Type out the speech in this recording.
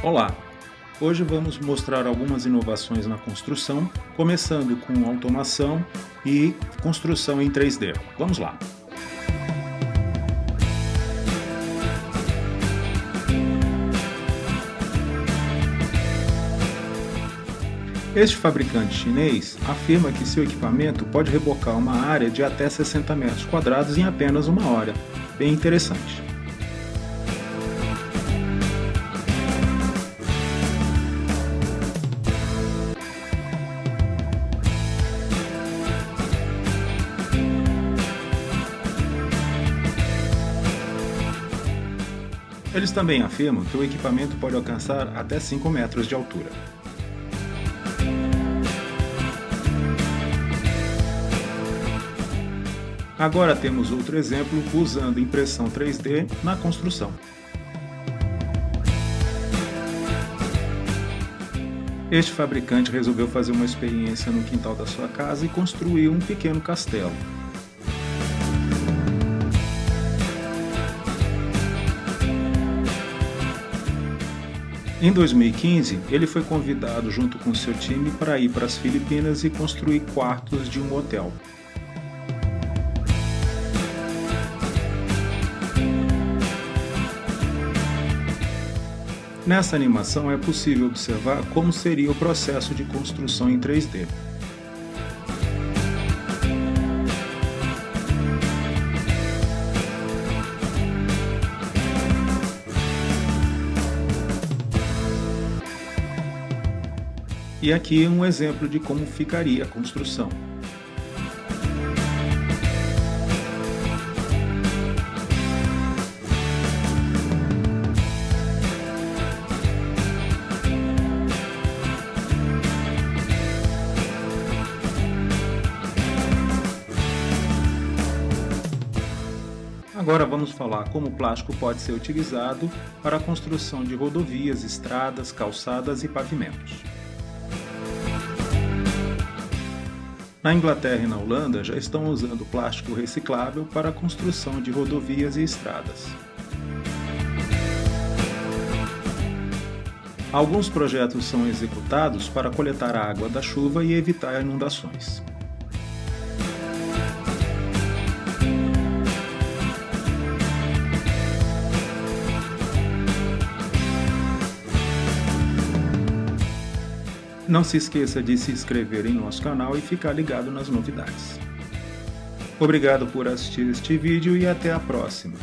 Olá! Hoje vamos mostrar algumas inovações na construção, começando com automação e construção em 3D. Vamos lá! Este fabricante chinês afirma que seu equipamento pode rebocar uma área de até 60 metros quadrados em apenas uma hora. Bem interessante. Eles também afirmam que o equipamento pode alcançar até 5 metros de altura. Agora temos outro exemplo usando impressão 3D na construção. Este fabricante resolveu fazer uma experiência no quintal da sua casa e construiu um pequeno castelo. Em 2015, ele foi convidado junto com seu time para ir para as Filipinas e construir quartos de um hotel. Nessa animação é possível observar como seria o processo de construção em 3D. E aqui um exemplo de como ficaria a construção. Agora vamos falar como o plástico pode ser utilizado para a construção de rodovias, estradas, calçadas e pavimentos. Na Inglaterra e na Holanda já estão usando plástico reciclável para a construção de rodovias e estradas. Alguns projetos são executados para coletar a água da chuva e evitar inundações. Não se esqueça de se inscrever em nosso canal e ficar ligado nas novidades. Obrigado por assistir este vídeo e até a próxima.